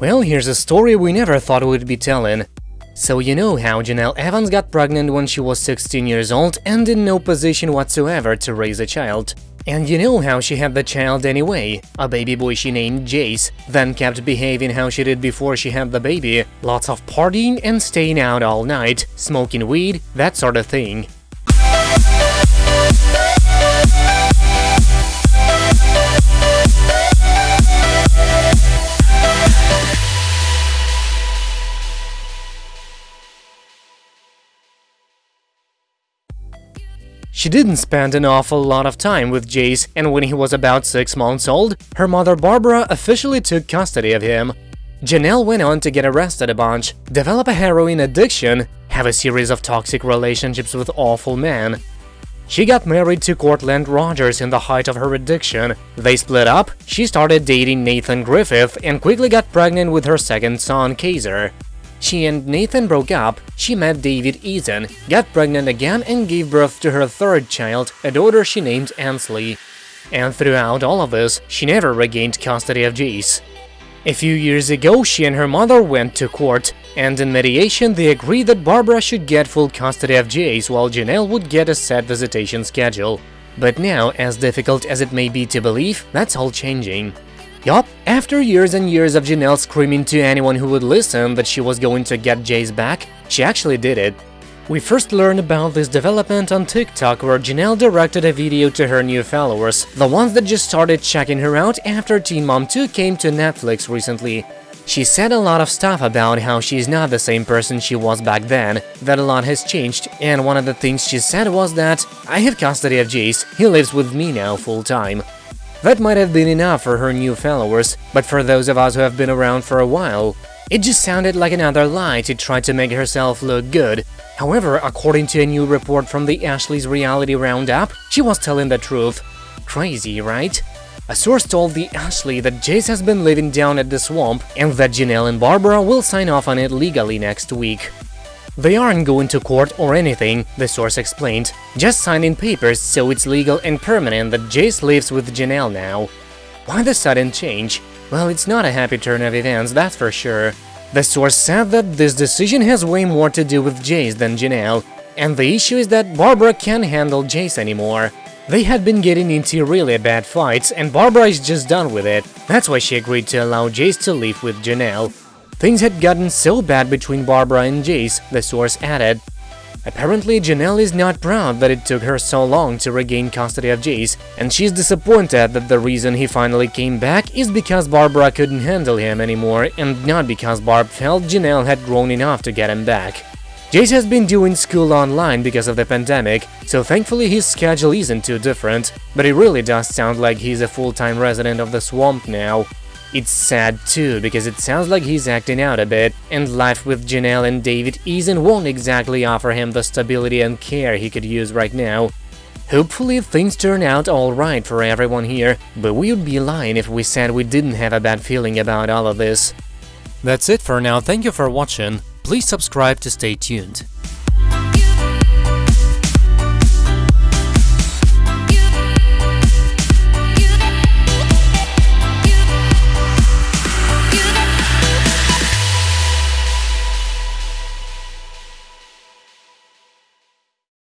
Well, here's a story we never thought we'd be telling. So you know how Jenelle Evans got pregnant when she was 16 years old and in no position whatsoever to raise a child. And you know how she had the child anyway, a baby boy she named Jace, then kept behaving how she did before she had the baby, lots of partying and staying out all night, smoking weed, that sort of thing. She didn't spend an awful lot of time with Jace, and when he was about six months old, her mother Barbara officially took custody of him. Jenelle went on to get arrested a bunch, develop a heroin addiction, have a series of toxic relationships with awful men. She got married to Courtland Rogers in the height of her addiction. They split up, she started dating Nathan Griffith and quickly got pregnant with her second son, Kaiser. She and Nathan broke up, she met David Eason, got pregnant again and gave birth to her third child, a daughter she named Ensley. And throughout all of this, she never regained custody of Jace. A few years ago, she and her mother went to court, and in mediation they agreed that Barbara should get full custody of Jace while Jenelle would get a set visitation schedule. But now, as difficult as it may be to believe, that's all changing. Yup, after years and years of Jenelle screaming to anyone who would listen that she was going to get Jace back, she actually did it. We first learned about this development on TikTok where Jenelle directed a video to her new followers, the ones that just started checking her out after Teen Mom 2 came to Netflix recently. She said a lot of stuff about how she's not the same person she was back then, that a lot has changed, and one of the things she said was that, I have custody of Jace, he lives with me now full-time. That might have been enough for her new followers, but for those of us who have been around for a while, it just sounded like another lie to try to make herself look good. However, according to a new report from the Ashley's Reality Roundup, she was telling the truth. Crazy, right? A source told the Ashley that Jace has been living down at the swamp and that Jenelle and Barbara will sign off on it legally next week. They aren't going to court or anything, the source explained, just signing papers so it's legal and permanent that Jace lives with Jenelle now. Why the sudden change? Well, it's not a happy turn of events, that's for sure. The source said that this decision has way more to do with Jace than Jenelle, and the issue is that Barbara can't handle Jace anymore. They had been getting into really bad fights, and Barbara is just done with it. That's why she agreed to allow Jace to live with Jenelle. Things had gotten so bad between Barbara and Jace, the source added. Apparently, Jenelle is not proud that it took her so long to regain custody of Jace, and she's disappointed that the reason he finally came back is because Barbara couldn't handle him anymore and not because Barb felt Jenelle had grown enough to get him back. Jace has been doing school online because of the pandemic, so thankfully his schedule isn't too different, but it really does sound like he's a full-time resident of the swamp now. It's sad too, because it sounds like he's acting out a bit, and life with Jenelle and David Eason won't exactly offer him the stability and care he could use right now. Hopefully things turn out alright for everyone here, but we would be lying if we said we didn't have a bad feeling about all of this. That's it for now, thank you for watching, please subscribe to stay tuned.